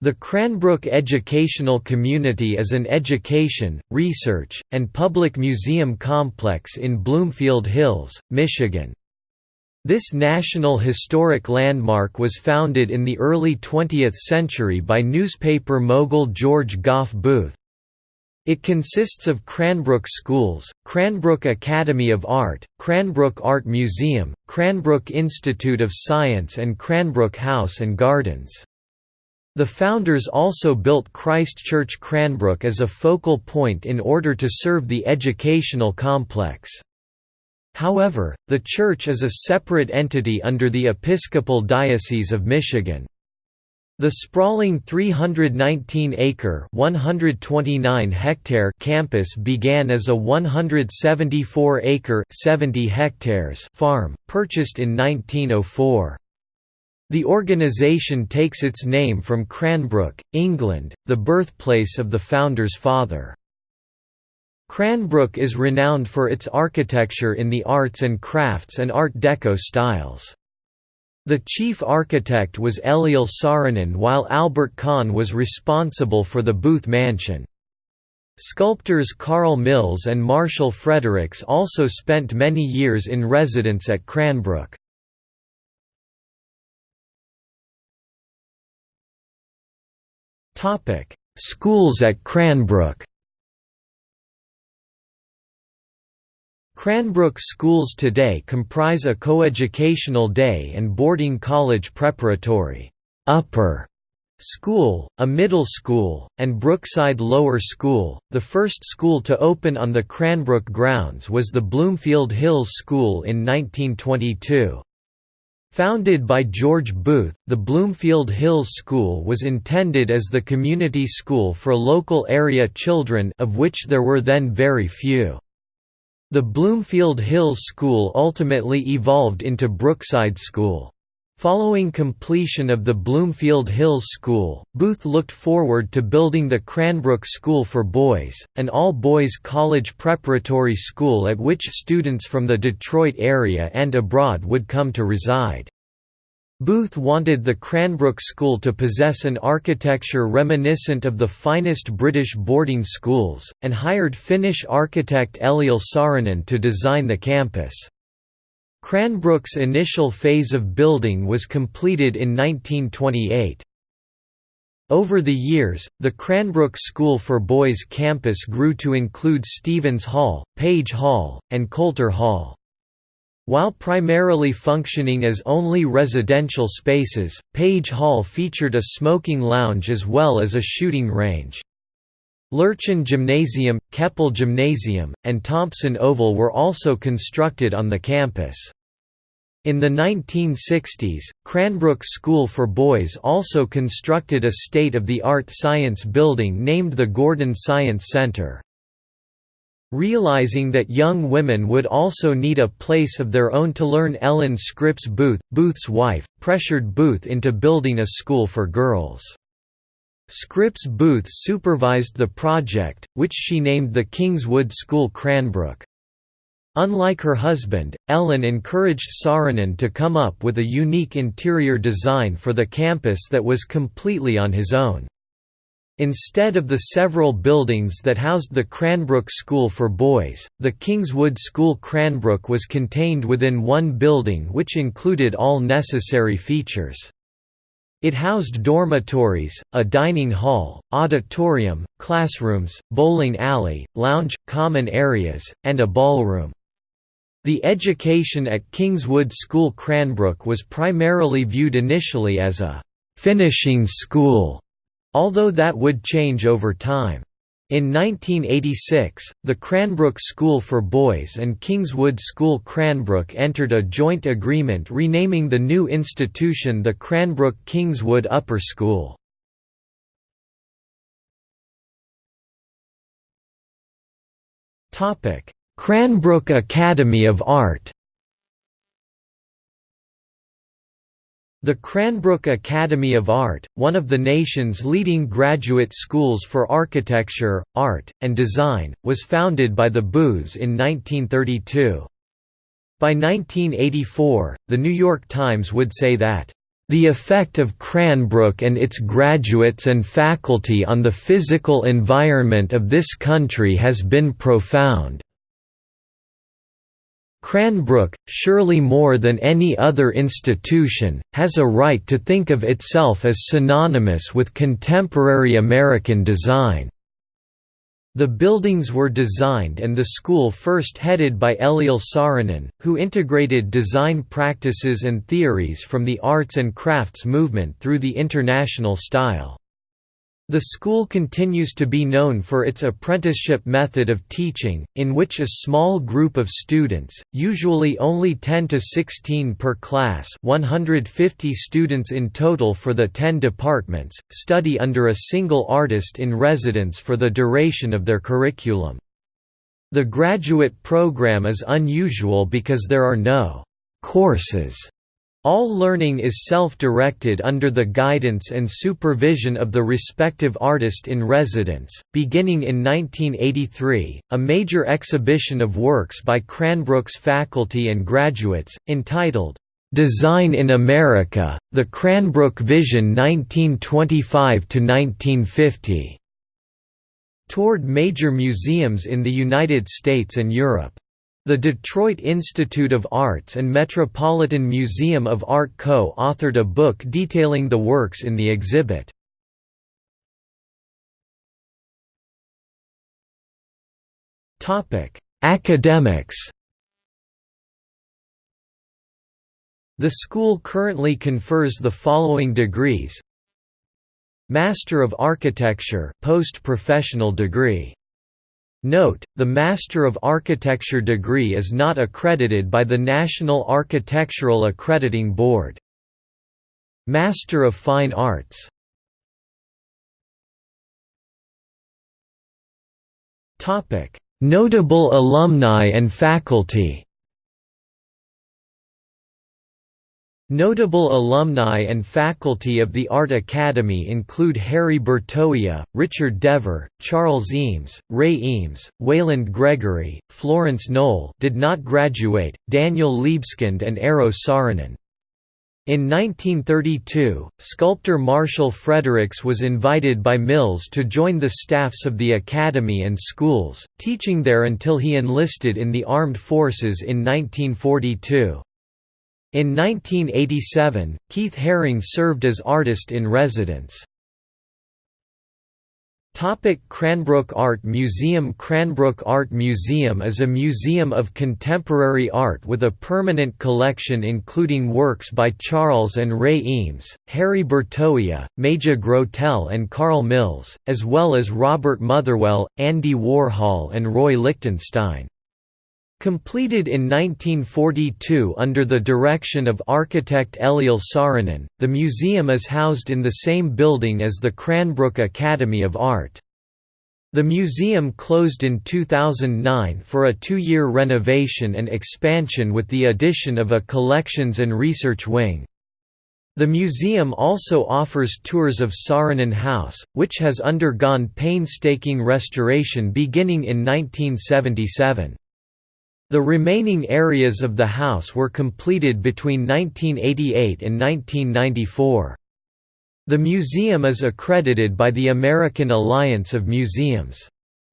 The Cranbrook Educational Community is an education, research, and public museum complex in Bloomfield Hills, Michigan. This National Historic Landmark was founded in the early 20th century by newspaper mogul George Gough Booth. It consists of Cranbrook Schools, Cranbrook Academy of Art, Cranbrook Art Museum, Cranbrook Institute of Science and Cranbrook House and Gardens. The founders also built Christ Church Cranbrook as a focal point in order to serve the educational complex. However, the church is a separate entity under the Episcopal Diocese of Michigan. The sprawling 319-acre (129-hectare) campus began as a 174-acre (70 hectares) farm, purchased in 1904. The organisation takes its name from Cranbrook, England, the birthplace of the founder's father. Cranbrook is renowned for its architecture in the arts and crafts and Art Deco styles. The chief architect was Eliel Saarinen while Albert Kahn was responsible for the Booth Mansion. Sculptors Carl Milles and Marshall Fredericks also spent many years in residence at Cranbrook. Topic: Schools at Cranbrook. Cranbrook schools today comprise a coeducational day and boarding college preparatory upper School, a middle school, and Brookside Lower School. The first school to open on the Cranbrook grounds was the Bloomfield Hills School in 1922. Founded by George Booth, the Bloomfield Hills School was intended as the community school for local area children of which there were then very few. The Bloomfield Hills School ultimately evolved into Brookside School. Following completion of the Bloomfield Hills School, Booth looked forward to building the Cranbrook School for Boys, an all-boys college preparatory school at which students from the Detroit area and abroad would come to reside. Booth wanted the Cranbrook School to possess an architecture reminiscent of the finest British boarding schools, and hired Finnish architect Eliel Saarinen to design the campus. Cranbrook's initial phase of building was completed in 1928. Over the years, the Cranbrook School for Boys campus grew to include Stevens Hall, Page Hall, and Coulter Hall. While primarily functioning as only residential spaces, Page Hall featured a smoking lounge as well as a shooting range. Lurchen Gymnasium, Keppel Gymnasium, and Thompson Oval were also constructed on the campus. In the 1960s, Cranbrook School for Boys also constructed a state-of-the-art science building named the Gordon Science Center. Realizing that young women would also need a place of their own to learn Ellen Scripps Booth, Booth's wife, pressured Booth into building a school for girls. Scripps Booth supervised the project, which she named the Kingswood School Cranbrook. Unlike her husband, Ellen encouraged Saarinen to come up with a unique interior design for the campus that was completely on his own. Instead of the several buildings that housed the Cranbrook School for Boys, the Kingswood School Cranbrook was contained within one building which included all necessary features. It housed dormitories, a dining hall, auditorium, classrooms, bowling alley, lounge, common areas, and a ballroom. The education at Kingswood School Cranbrook was primarily viewed initially as a «finishing school», although that would change over time. In 1986, the Cranbrook School for Boys and Kingswood School Cranbrook entered a joint agreement renaming the new institution the Cranbrook Kingswood Upper School. Cranbrook Academy of Art The Cranbrook Academy of Art, one of the nation's leading graduate schools for architecture, art, and design, was founded by the Booths in 1932. By 1984, The New York Times would say that, The effect of Cranbrook and its graduates and faculty on the physical environment of this country has been profound. Cranbrook, surely more than any other institution, has a right to think of itself as synonymous with contemporary American design. The buildings were designed and the school first headed by Eliel Saarinen, who integrated design practices and theories from the arts and crafts movement through the international style. The school continues to be known for its apprenticeship method of teaching, in which a small group of students, usually only 10 to 16 per class 150 students in total for the 10 departments, study under a single artist in residence for the duration of their curriculum. The graduate program is unusual because there are no «courses» All learning is self-directed under the guidance and supervision of the respective artist in residence. Beginning in 1983, a major exhibition of works by Cranbrook's faculty and graduates, entitled, Design in America: The Cranbrook Vision 1925–1950, toured major museums in the United States and Europe. The Detroit Institute of Arts and Metropolitan Museum of Art co-authored a book detailing the works in the exhibit. Academics The school currently confers the following degrees Master of Architecture post-professional degree Note, the Master of Architecture degree is not accredited by the National Architectural Accrediting Board. Master of Fine Arts. Notable alumni and faculty Notable alumni and faculty of the Art Academy include Harry Bertoia, Richard DeVore, Charles Eames, Ray Eames, Waylande Gregory, Florence Knoll did not graduate, Daniel Libeskind and Eero Saarinen. In 1932, sculptor Marshall Fredericks was invited by Milles to join the staffs of the Academy and schools, teaching there until he enlisted in the armed forces in 1942. In 1987, Keith Haring served as artist in residence. Cranbrook Art Museum Cranbrook Art Museum is a museum of contemporary art with a permanent collection including works by Charles and Ray Eames, Harry Bertoia, Maija Grotell and Carl Milles, as well as Robert Motherwell, Andy Warhol and Roy Lichtenstein. Completed in 1942 under the direction of architect Eliel Saarinen, the museum is housed in the same building as the Cranbrook Academy of Art. The museum closed in 2009 for a two-year renovation and expansion with the addition of a collections and research wing. The museum also offers tours of Saarinen House, which has undergone painstaking restoration beginning in 1977. The remaining areas of the house were completed between 1988 and 1994. The museum is accredited by the American Alliance of Museums.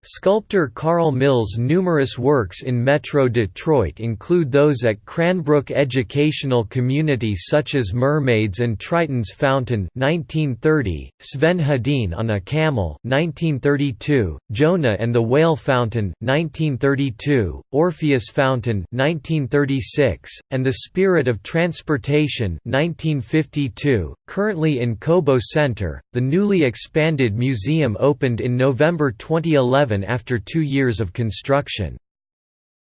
Sculptor Carl Milles' numerous works in Metro Detroit include those at Cranbrook Educational Community such as Mermaids and Triton's Fountain 1930, Sven Hedin on a Camel 1932, Jonah and the Whale Fountain 1932, Orpheus Fountain 1936, and The Spirit of Transportation 1952. Currently in Cobo Center, the newly expanded museum opened in November 2011 after two years of construction.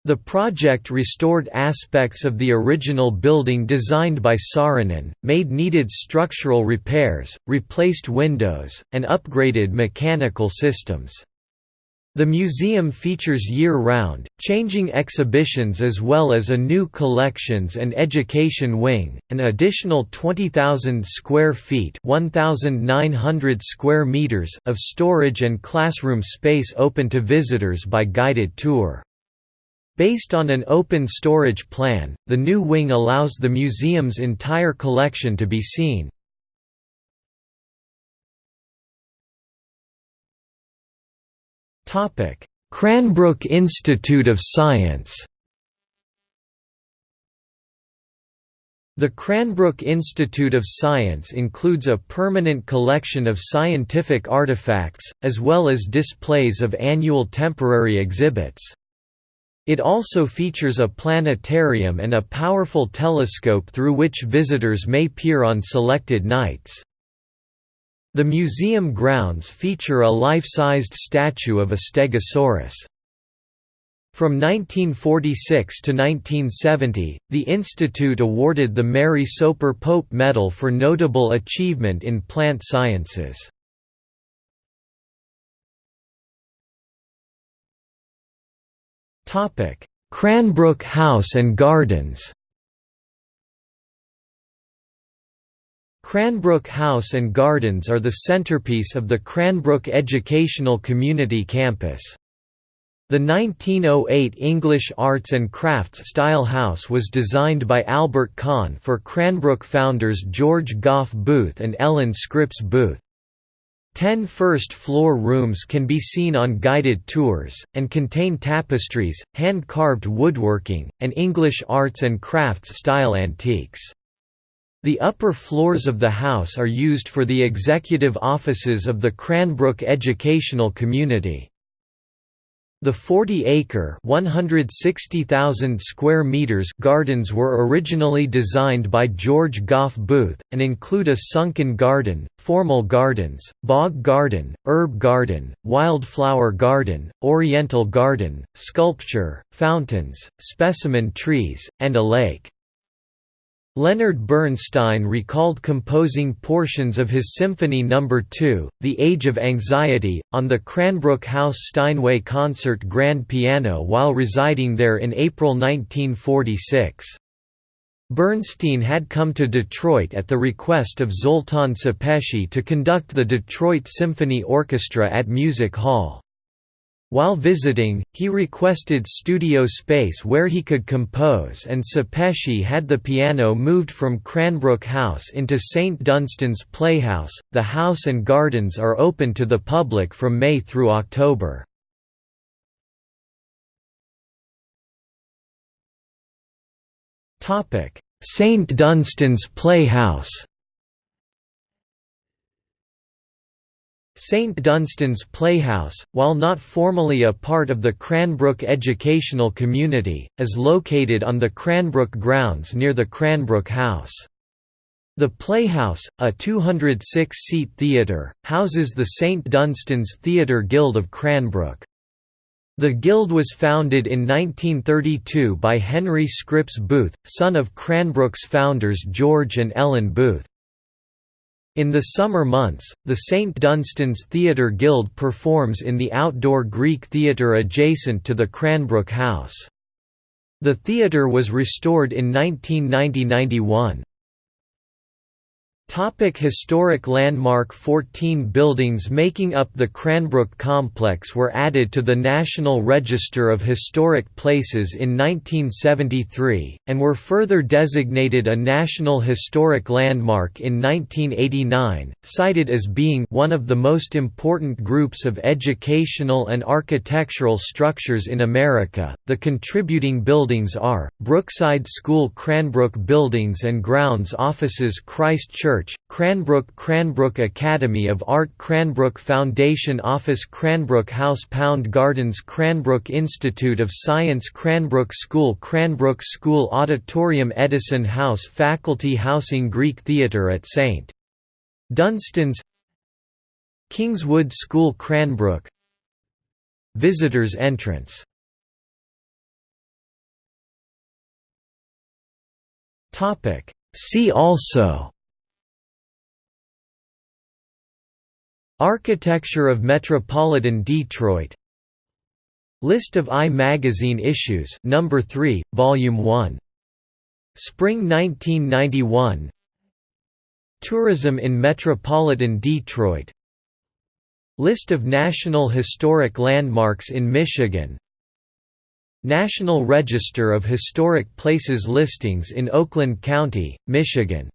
The project restored aspects of the original building designed by Saarinen, made needed structural repairs, replaced windows, and upgraded mechanical systems. The museum features year-round, changing exhibitions as well as a new collections and education wing, an additional 20,000 square feet (1,900 square meters) of storage and classroom space open to visitors by guided tour. Based on an open storage plan, the new wing allows the museum's entire collection to be seen. Cranbrook Institute of Science The Cranbrook Institute of Science includes a permanent collection of scientific artifacts, as well as displays of annual temporary exhibits. It also features a planetarium and a powerful telescope through which visitors may peer on selected nights. The museum grounds feature a life-sized statue of a stegosaurus. From 1946 to 1970, the institute awarded the Mary Soper Pope Medal for notable achievement in plant sciences. Cranbrook House and Gardens Cranbrook House and Gardens are the centerpiece of the Cranbrook Educational Community Campus. The 1908 English Arts and Crafts style house was designed by Albert Kahn for Cranbrook founders George Gough Booth and Ellen Scripps Booth. Ten first-floor rooms can be seen on guided tours, and contain tapestries, hand-carved woodworking, and English arts and crafts style antiques. The upper floors of the house are used for the executive offices of the Cranbrook Educational Community. The 40-acre (160,000 square meters) gardens were originally designed by George Gough Booth, and include a sunken garden, formal gardens, bog garden, herb garden, wildflower garden, oriental garden, sculpture, fountains, specimen trees, and a lake. Leonard Bernstein recalled composing portions of his Symphony No. 2, The Age of Anxiety, on the Cranbrook House Steinway Concert Grand Piano while residing there in April 1946. Bernstein had come to Detroit at the request of Zoltan Sepeshy to conduct the Detroit Symphony Orchestra at Music Hall. While visiting, he requested studio space where he could compose and Sepeshy had the piano moved from Cranbrook House into St. Dunstan's Playhouse. The house and gardens are open to the public from May through October. St. Dunstan's Playhouse St. Dunstan's Playhouse, while not formally a part of the Cranbrook educational community, is located on the Cranbrook grounds near the Cranbrook House. The Playhouse, a 206-seat theatre, houses the St. Dunstan's Theatre Guild of Cranbrook. The guild was founded in 1932 by Henry Scripps Booth, son of Cranbrook's founders George and Ellen Booth. In the summer months, the St. Dunstan's Theatre Guild performs in the outdoor Greek theatre adjacent to the Cranbrook House. The theatre was restored in 1990–91. Topic historic landmark 14 buildings making up the Cranbrook complex were added to the National Register of Historic Places in 1973, and were further designated a National Historic Landmark in 1989, cited as being one of the most important groups of educational and architectural structures in America. The contributing buildings are Brookside School Cranbrook Buildings and Grounds Offices Christ Church Church, Cranbrook Cranbrook Academy of Art Cranbrook Foundation Office Cranbrook House Pound Gardens Cranbrook Institute of Science Cranbrook School Cranbrook School Auditorium Edison House Faculty Housing Greek Theatre at St. Dunstan's Kingswood School Cranbrook Visitors entrance See also Architecture of Metropolitan Detroit. List of I Magazine issues number 3 volume 1 Spring 1991 Tourism in Metropolitan Detroit. List of National Historic Landmarks in Michigan. National Register of Historic Places listings in Oakland County, Michigan